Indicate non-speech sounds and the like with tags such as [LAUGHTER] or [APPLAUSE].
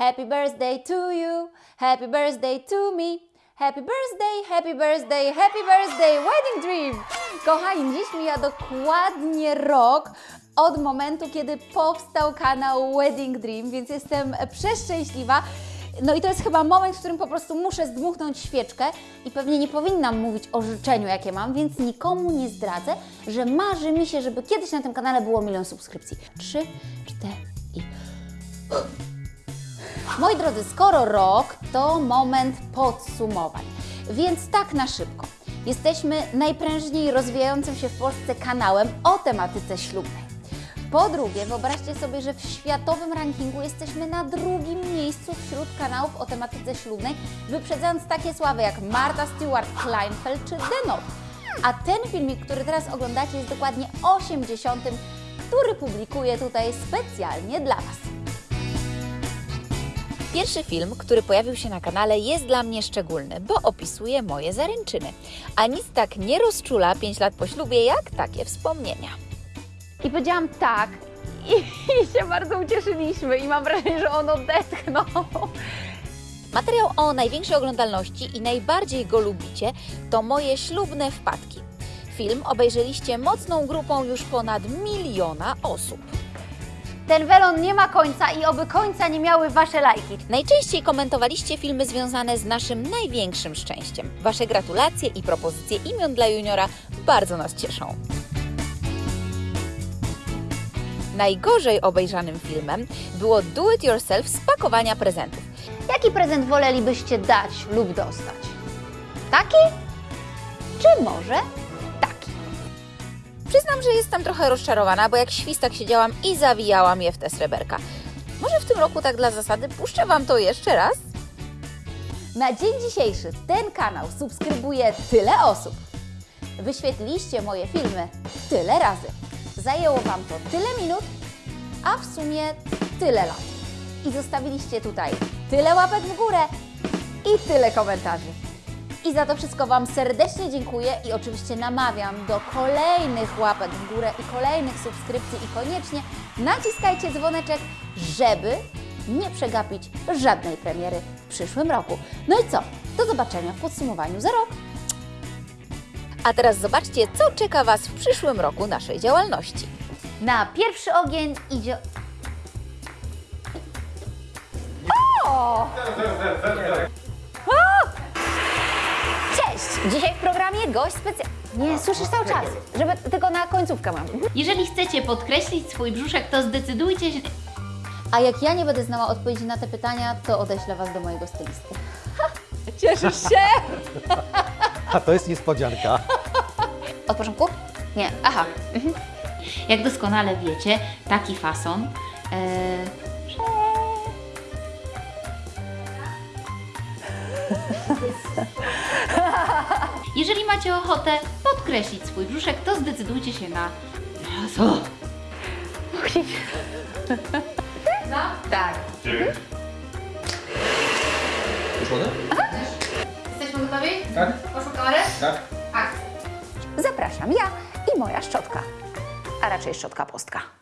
Happy birthday to you, happy birthday to me. Happy birthday, happy birthday, happy birthday, wedding dream! Kochani, dziś mija dokładnie rok od momentu, kiedy powstał kanał Wedding Dream, więc jestem przeszczęśliwa. No i to jest chyba moment, w którym po prostu muszę zdmuchnąć świeczkę i pewnie nie powinnam mówić o życzeniu, jakie mam, więc nikomu nie zdradzę, że marzy mi się, żeby kiedyś na tym kanale było milion subskrypcji. Trzy, cztery i... Moi drodzy, skoro rok to moment podsumowań, więc tak na szybko. Jesteśmy najprężniej rozwijającym się w Polsce kanałem o tematyce ślubnej. Po drugie, wyobraźcie sobie, że w światowym rankingu jesteśmy na drugim miejscu wśród kanałów o tematyce ślubnej, wyprzedzając takie sławy jak Marta Stewart, Kleinfeld czy Denot. A ten filmik, który teraz oglądacie, jest dokładnie 80, który publikuję tutaj specjalnie dla Was. Pierwszy film, który pojawił się na kanale, jest dla mnie szczególny, bo opisuje moje zaręczyny. A nic tak nie rozczula 5 lat po ślubie, jak takie wspomnienia. I powiedziałam tak i, [LAUGHS] i się bardzo ucieszyliśmy i mam wrażenie, że on odetchnął. Materiał o największej oglądalności i najbardziej go lubicie to moje ślubne wpadki. Film obejrzeliście mocną grupą już ponad miliona osób. Ten welon nie ma końca i oby końca nie miały Wasze lajki. Najczęściej komentowaliście filmy związane z naszym największym szczęściem. Wasze gratulacje i propozycje imion dla juniora bardzo nas cieszą. Najgorzej obejrzanym filmem było Do It Yourself z pakowania prezentów. Jaki prezent wolelibyście dać lub dostać? Taki? Czy może? Przyznam, że jestem trochę rozczarowana, bo jak świstak siedziałam i zawijałam je w te sreberka. Może w tym roku tak dla zasady puszczę Wam to jeszcze raz? Na dzień dzisiejszy ten kanał subskrybuje tyle osób. Wyświetliliście moje filmy tyle razy. Zajęło Wam to tyle minut, a w sumie tyle lat. I zostawiliście tutaj tyle łapek w górę i tyle komentarzy. I za to wszystko Wam serdecznie dziękuję i oczywiście namawiam do kolejnych łapek w górę i kolejnych subskrypcji i koniecznie naciskajcie dzwoneczek, żeby nie przegapić żadnej premiery w przyszłym roku. No i co? Do zobaczenia w podsumowaniu za rok. A teraz zobaczcie, co czeka Was w przyszłym roku naszej działalności. Na pierwszy ogień idzie. O! Dzisiaj w programie gość specjalny. Nie, słyszysz cały czas, żeby tylko na końcówkę mam. Jeżeli chcecie podkreślić swój brzuszek, to zdecydujcie się. A jak ja nie będę znała odpowiedzi na te pytania, to odeślę Was do mojego stylisty. Cieszysz się? [LAUGHS] A to jest niespodzianka. Od początku? Nie, aha. Jak doskonale wiecie, taki fason. E, [LAUGHS] Jeżeli macie ochotę podkreślić swój brzuszek, to zdecydujcie się na. Co? Tak. Uszone? Jesteśmy gotowi? Tak. Poszło kamerę? Tak. Zapraszam ja i moja szczotka, a raczej szczotka postka.